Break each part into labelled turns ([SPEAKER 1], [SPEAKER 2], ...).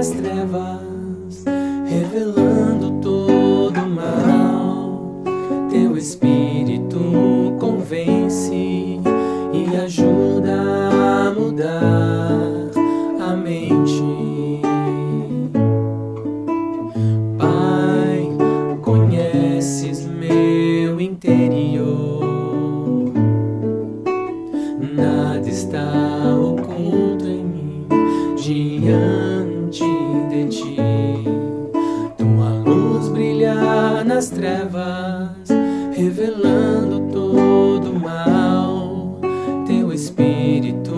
[SPEAKER 1] nas trevas, revelando todo o mal. Teu espírito convence nas trevas, revelando todo o mal. Teu espírito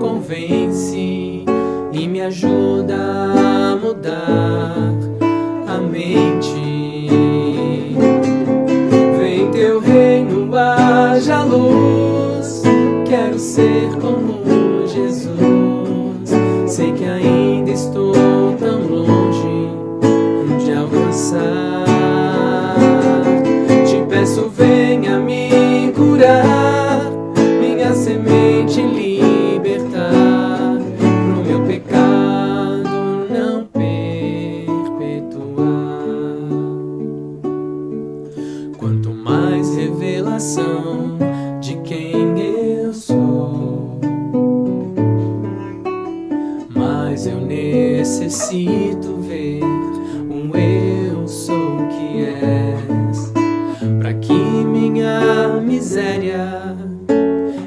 [SPEAKER 1] convence e me ajuda a mudar a mente. Vem teu reino, haja luz. Quero ser como Jesus. Sei que ainda estou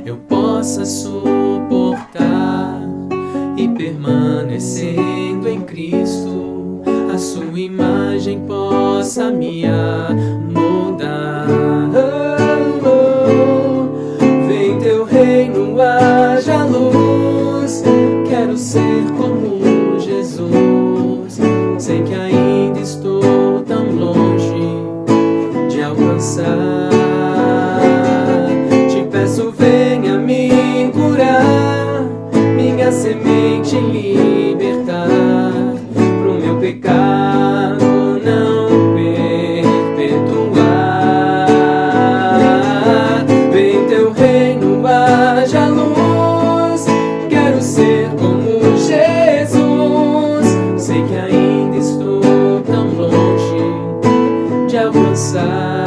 [SPEAKER 1] eu possa suportar e permanecendo em Cristo, a sua imagem possa me moldar. Vem teu reino, haja luz. Quero ser semente libertar, pro meu pecado não perpetuar. Vem teu reino, haja luz. Quero ser como Jesus. Sei que ainda estou tão longe de alcançar.